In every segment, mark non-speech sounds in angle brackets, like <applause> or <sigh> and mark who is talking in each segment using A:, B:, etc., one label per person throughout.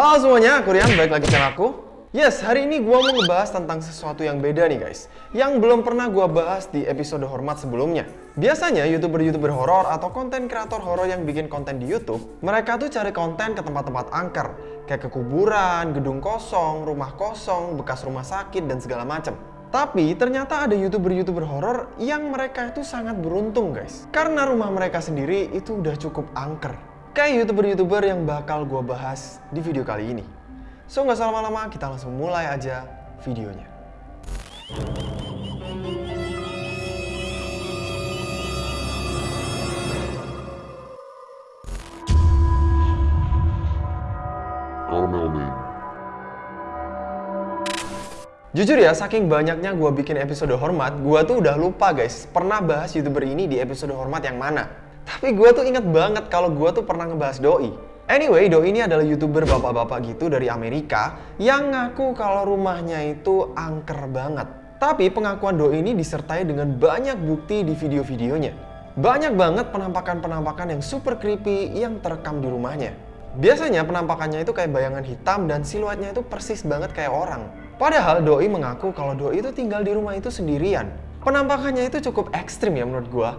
A: Halo semuanya, aku Rian, balik lagi channel aku. Yes, hari ini gue mau ngebahas tentang sesuatu yang beda nih guys. Yang belum pernah gue bahas di episode hormat sebelumnya. Biasanya youtuber-youtuber horor atau konten kreator horor yang bikin konten di Youtube Mereka tuh cari konten ke tempat-tempat angker. Kayak ke kuburan, gedung kosong, rumah kosong, bekas rumah sakit, dan segala macem. Tapi ternyata ada youtuber-youtuber horor yang mereka itu sangat beruntung guys. Karena rumah mereka sendiri itu udah cukup angker Kayak youtuber-youtuber yang bakal gue bahas di video kali ini So nggak usah lama-lama, kita langsung mulai aja videonya. Jujur ya, saking banyaknya gue bikin episode hormat, gue tuh udah lupa guys, pernah bahas youtuber ini di episode hormat yang mana. Tapi gue tuh inget banget kalau gue tuh pernah ngebahas Doi. Anyway, Doi ini adalah youtuber bapak-bapak gitu dari Amerika yang ngaku kalau rumahnya itu angker banget. Tapi pengakuan Doi ini disertai dengan banyak bukti di video-videonya. Banyak banget penampakan-penampakan yang super creepy yang terekam di rumahnya. Biasanya penampakannya itu kayak bayangan hitam dan siluetnya itu persis banget kayak orang. Padahal Doi mengaku kalau Doi itu tinggal di rumah itu sendirian. Penampakannya itu cukup ekstrim ya menurut gua.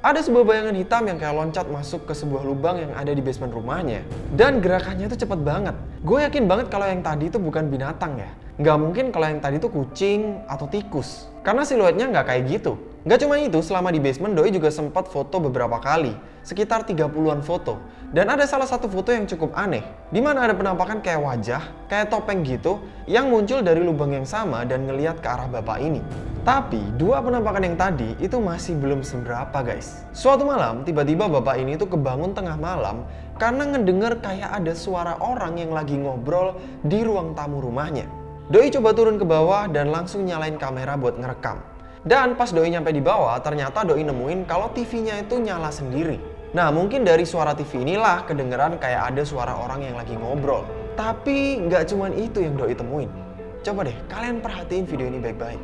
A: Ada sebuah bayangan hitam yang kayak loncat masuk ke sebuah lubang yang ada di basement rumahnya. Dan gerakannya itu cepet banget. Gue yakin banget kalau yang tadi itu bukan binatang ya. Nggak mungkin kalau yang tadi itu kucing atau tikus. Karena siluetnya nggak kayak gitu. Nggak cuma itu, selama di basement Doi juga sempat foto beberapa kali. Sekitar 30-an foto. Dan ada salah satu foto yang cukup aneh. Di mana ada penampakan kayak wajah, kayak topeng gitu, yang muncul dari lubang yang sama dan ngeliat ke arah bapak ini. Tapi, dua penampakan yang tadi itu masih belum seberapa guys. Suatu malam, tiba-tiba bapak ini tuh kebangun tengah malam karena ngedenger kayak ada suara orang yang lagi ngobrol di ruang tamu rumahnya. Doi coba turun ke bawah dan langsung nyalain kamera buat ngerekam. Dan pas Doi nyampe di bawah, ternyata Doi nemuin kalau TV-nya itu nyala sendiri. Nah, mungkin dari suara TV inilah kedengeran kayak ada suara orang yang lagi ngobrol. Tapi nggak cuman itu yang Doi temuin. Coba deh, kalian perhatiin video ini baik-baik.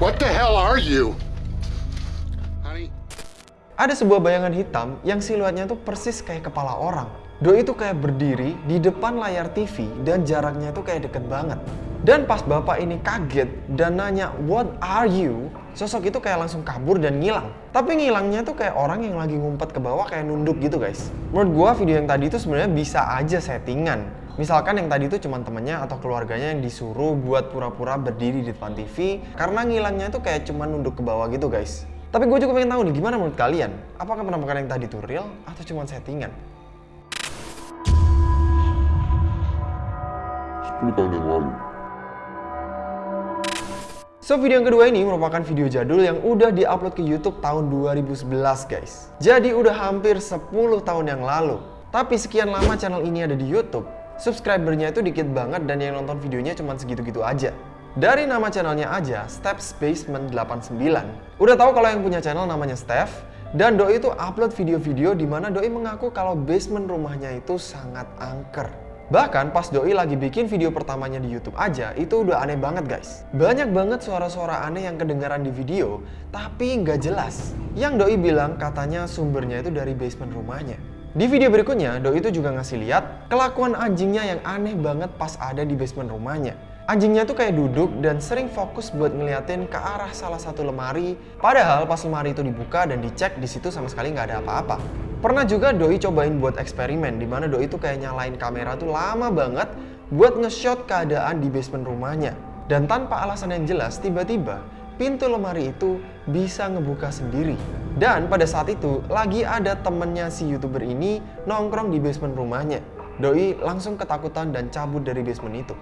B: What the hell are you?
A: Ada sebuah bayangan hitam yang siluetnya tuh persis kayak kepala orang. Doi itu kayak berdiri di depan layar TV dan jaraknya itu kayak deket banget. Dan pas bapak ini kaget dan nanya, what are you? Sosok itu kayak langsung kabur dan ngilang. Tapi ngilangnya tuh kayak orang yang lagi ngumpet ke bawah kayak nunduk gitu guys. Menurut gua video yang tadi itu sebenarnya bisa aja settingan. Misalkan yang tadi itu cuma temennya atau keluarganya yang disuruh buat pura-pura berdiri di depan TV karena ngilangnya itu kayak cuma nunduk ke bawah gitu guys. Tapi gue juga pengen tahu nih gimana menurut kalian? Apakah penampakan yang tadi itu real atau cuma settingan?
B: 10 tahun yang lalu.
A: So video yang kedua ini merupakan video jadul yang udah diupload ke YouTube tahun 2011 guys. Jadi udah hampir 10 tahun yang lalu. Tapi sekian lama channel ini ada di YouTube, subscribernya itu dikit banget dan yang nonton videonya cuma segitu-gitu aja. Dari nama channelnya aja, Steps Basement 89. Udah tahu kalau yang punya channel namanya Steph, dan Doi itu upload video-video di mana Doi mengaku kalau basement rumahnya itu sangat angker. Bahkan pas Doi lagi bikin video pertamanya di YouTube aja, itu udah aneh banget guys. Banyak banget suara-suara aneh yang kedengaran di video, tapi nggak jelas. Yang Doi bilang katanya sumbernya itu dari basement rumahnya. Di video berikutnya, Doi itu juga ngasih lihat kelakuan anjingnya yang aneh banget pas ada di basement rumahnya. Anjingnya tuh kayak duduk dan sering fokus buat ngeliatin ke arah salah satu lemari. Padahal pas lemari itu dibuka dan dicek di situ sama sekali nggak ada apa-apa. Pernah juga Doi cobain buat eksperimen di mana Doi itu kayak nyalain kamera tuh lama banget buat nge-shot keadaan di basement rumahnya. Dan tanpa alasan yang jelas, tiba-tiba pintu lemari itu bisa ngebuka sendiri. Dan pada saat itu lagi ada temennya si youtuber ini nongkrong di basement rumahnya. Doi langsung ketakutan dan cabut dari basement itu.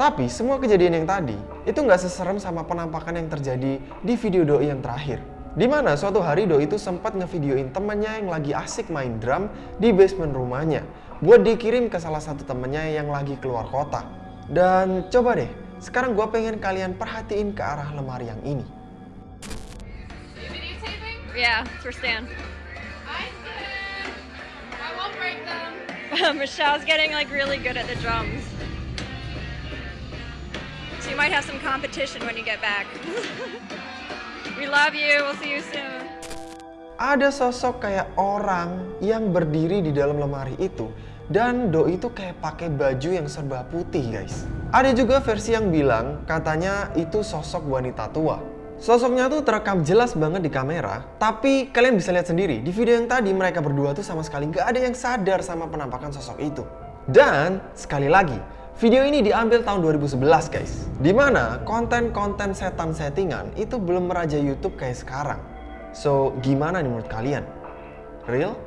A: Tapi semua kejadian yang tadi itu nggak seserem sama penampakan yang terjadi di video Doi yang terakhir. Di mana suatu hari Doi itu sempat ngevideoin temennya yang lagi asik main drum di basement rumahnya buat dikirim ke salah satu temennya yang lagi keluar kota. Dan coba deh, sekarang gue pengen kalian perhatiin ke arah lemari yang ini.
C: Yeah, it's for Stan.
D: I said I won't break them. <laughs>
C: Michelle's getting like really good at the drums. Might have some competition when you get back. <laughs> we love you. We'll see you soon.
A: Ada sosok kayak orang yang berdiri di dalam lemari itu dan Doi itu kayak pakai baju yang serba putih guys. Ada juga versi yang bilang katanya itu sosok wanita tua. Sosoknya tuh terekam jelas banget di kamera, tapi kalian bisa lihat sendiri di video yang tadi mereka berdua tuh sama sekali nggak ada yang sadar sama penampakan sosok itu. Dan sekali lagi, video ini diambil tahun 2011 guys, di mana konten-konten setan settingan itu belum merajai YouTube kayak sekarang. So, gimana nih menurut kalian? Real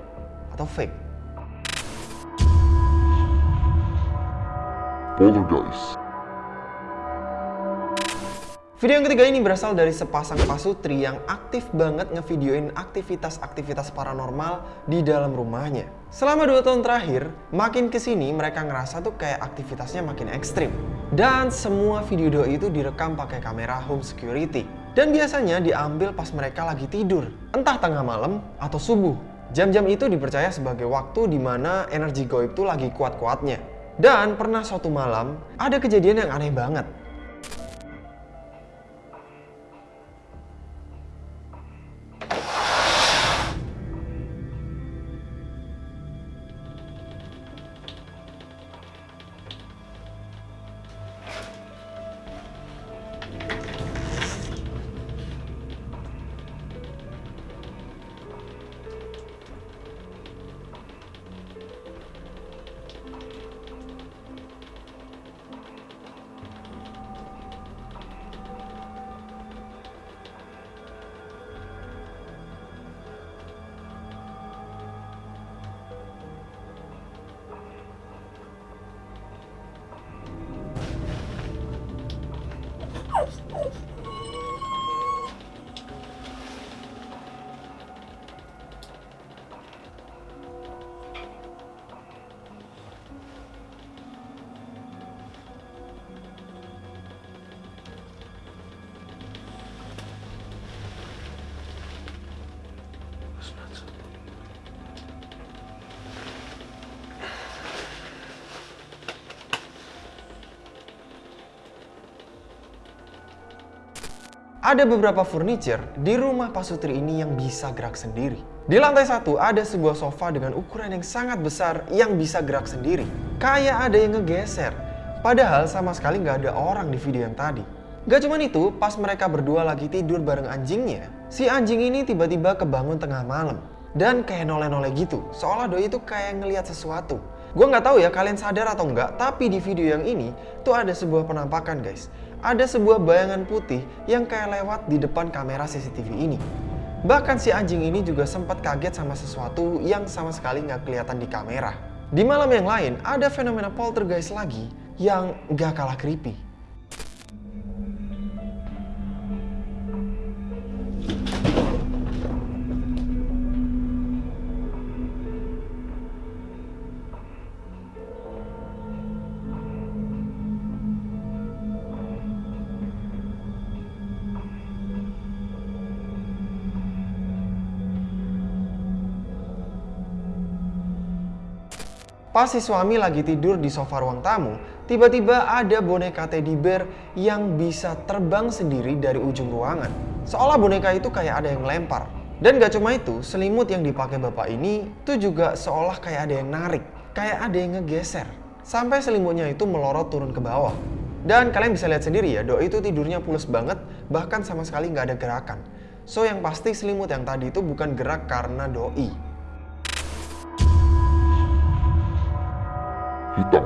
A: atau fake? Video yang ketiga ini berasal dari sepasang pasutri yang aktif banget ngevideoin aktivitas-aktivitas paranormal di dalam rumahnya. Selama dua tahun terakhir, makin ke sini mereka ngerasa tuh kayak aktivitasnya makin ekstrim. Dan semua video doi itu direkam pakai kamera home security. Dan biasanya diambil pas mereka lagi tidur, entah tengah malam atau subuh. Jam-jam itu dipercaya sebagai waktu di mana energi goib tuh lagi kuat-kuatnya. Dan pernah suatu malam, ada kejadian yang aneh banget. Ada beberapa furniture di rumah Pasutri ini yang bisa gerak sendiri. Di lantai satu ada sebuah sofa dengan ukuran yang sangat besar yang bisa gerak sendiri. Kayak ada yang ngegeser. Padahal sama sekali nggak ada orang di video yang tadi. Gak cuman itu, pas mereka berdua lagi tidur bareng anjingnya, si anjing ini tiba-tiba kebangun tengah malam. Dan kayak noleh-noleh gitu, seolah doi itu kayak ngelihat sesuatu. Gue nggak tahu ya kalian sadar atau enggak, tapi di video yang ini tuh ada sebuah penampakan guys ada sebuah bayangan putih yang kayak lewat di depan kamera CCTV ini. Bahkan si anjing ini juga sempat kaget sama sesuatu yang sama sekali nggak kelihatan di kamera. Di malam yang lain, ada fenomena poltergeist lagi yang gak kalah creepy. Pas si suami lagi tidur di sofa ruang tamu, tiba-tiba ada boneka teddy bear yang bisa terbang sendiri dari ujung ruangan. Seolah boneka itu kayak ada yang lempar. Dan gak cuma itu, selimut yang dipakai bapak ini tuh juga seolah kayak ada yang narik. Kayak ada yang ngegeser. Sampai selimutnya itu melorot turun ke bawah. Dan kalian bisa lihat sendiri ya, Doi itu tidurnya pules banget, bahkan sama sekali nggak ada gerakan. So yang pasti selimut yang tadi itu bukan gerak karena Doi,
B: hitam.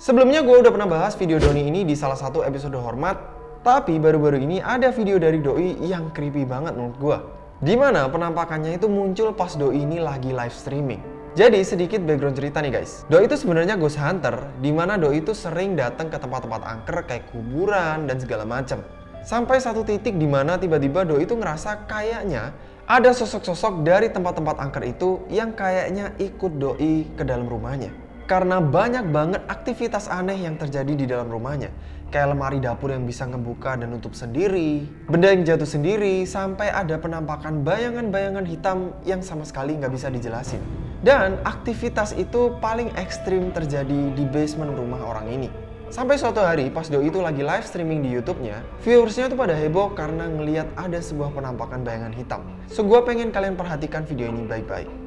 A: Sebelumnya gue udah pernah bahas video Doni ini di salah satu episode hormat, tapi baru-baru ini ada video dari Doi yang creepy banget menurut gue. Di mana penampakannya itu muncul pas Doi ini lagi live streaming. Jadi sedikit background cerita nih guys. Doi itu sebenarnya ghost hunter, di mana Doi itu sering datang ke tempat-tempat angker kayak kuburan dan segala macam. Sampai satu titik di mana tiba-tiba Doi itu ngerasa kayaknya ada sosok-sosok dari tempat-tempat angker itu yang kayaknya ikut Doi ke dalam rumahnya. Karena banyak banget aktivitas aneh yang terjadi di dalam rumahnya. Kayak lemari dapur yang bisa ngebuka dan nutup sendiri, benda yang jatuh sendiri, sampai ada penampakan bayangan-bayangan hitam yang sama sekali nggak bisa dijelasin. Dan aktivitas itu paling ekstrim terjadi di basement rumah orang ini. Sampai suatu hari pas Doi itu lagi live streaming di YouTube-nya, viewersnya tuh pada heboh karena ngeliat ada sebuah penampakan bayangan hitam. So gue pengen kalian perhatikan video ini baik-baik.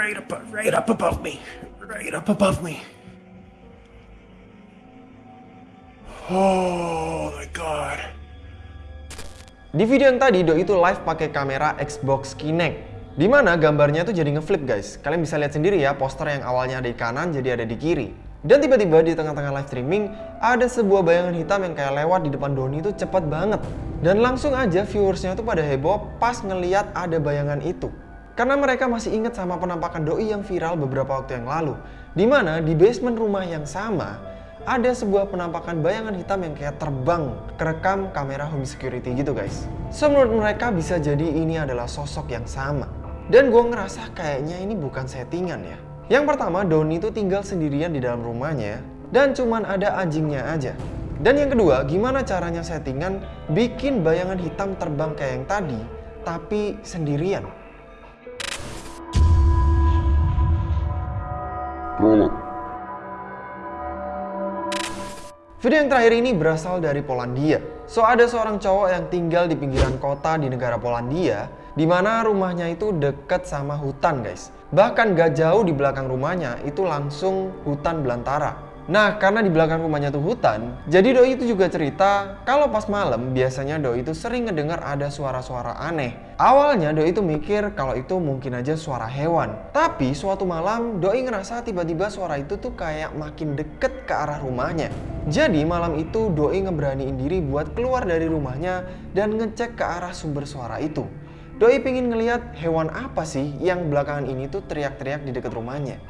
E: Right up, right up above me. Right up above me. Oh my god.
A: Di video yang tadi Doi itu live pakai kamera Xbox Kinect. Di mana gambarnya tuh jadi ngeflip guys. Kalian bisa lihat sendiri ya poster yang awalnya ada di kanan jadi ada di kiri. Dan tiba-tiba di tengah-tengah live streaming ada sebuah bayangan hitam yang kayak lewat di depan Doni itu cepet banget. Dan langsung aja viewersnya tuh pada heboh pas ngeliat ada bayangan itu. Karena mereka masih inget sama penampakan Doi yang viral beberapa waktu yang lalu. Di mana di basement rumah yang sama ada sebuah penampakan bayangan hitam yang kayak terbang kerekam kamera home security gitu guys. So menurut mereka bisa jadi ini adalah sosok yang sama. Dan gue ngerasa kayaknya ini bukan settingan ya. Yang pertama, Doni itu tinggal sendirian di dalam rumahnya dan cuman ada anjingnya aja. Dan yang kedua, gimana caranya settingan bikin bayangan hitam terbang kayak yang tadi, tapi sendirian? Video yang terakhir ini berasal dari Polandia. So ada seorang cowok yang tinggal di pinggiran kota di negara Polandia, di mana rumahnya itu deket sama hutan guys. Bahkan gak jauh di belakang rumahnya itu langsung hutan belantara. Nah, karena di belakang rumahnya tuh hutan, jadi Doi itu juga cerita kalau pas malam biasanya Doi itu sering ngedengar ada suara-suara aneh. Awalnya Doi itu mikir kalau itu mungkin aja suara hewan. Tapi suatu malam Doi ngerasa tiba-tiba suara itu tuh kayak makin deket ke arah rumahnya. Jadi malam itu Doi ngeberaniin diri buat keluar dari rumahnya dan ngecek ke arah sumber suara itu. Doi pengen ngeliat hewan apa sih yang belakangan ini tuh teriak-teriak di dekat rumahnya.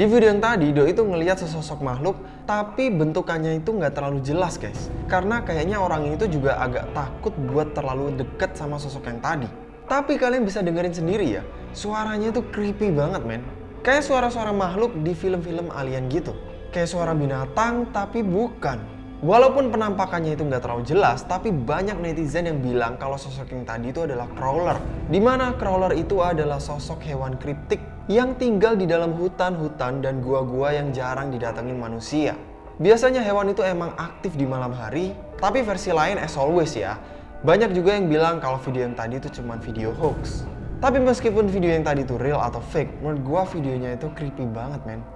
A: Di video yang tadi, Doi itu ngelihat sesosok makhluk, tapi bentukannya itu nggak terlalu jelas guys. Karena kayaknya orang ini tuh juga agak takut buat terlalu deket sama sosok yang tadi. Tapi kalian bisa dengerin sendiri ya, suaranya tuh creepy banget men. Kayak suara-suara makhluk di film-film alien gitu. Kayak suara binatang, tapi bukan. Walaupun penampakannya itu nggak terlalu jelas, tapi banyak netizen yang bilang kalau sosok yang tadi itu adalah crawler. Di mana crawler itu adalah sosok hewan kriptik yang tinggal di dalam hutan-hutan dan gua-gua yang jarang didatengin manusia. Biasanya hewan itu emang aktif di malam hari, tapi versi lain as always ya. Banyak juga yang bilang kalau video yang tadi itu cuma video hoax. Tapi meskipun video yang tadi itu real atau fake, menurut gua videonya itu creepy banget men.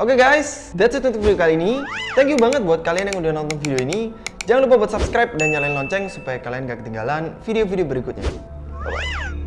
A: Oke okay guys, that's it untuk video kali ini. Thank you banget buat kalian yang udah nonton video ini. Jangan lupa buat subscribe dan nyalain lonceng supaya kalian gak ketinggalan video-video berikutnya. Bye-bye.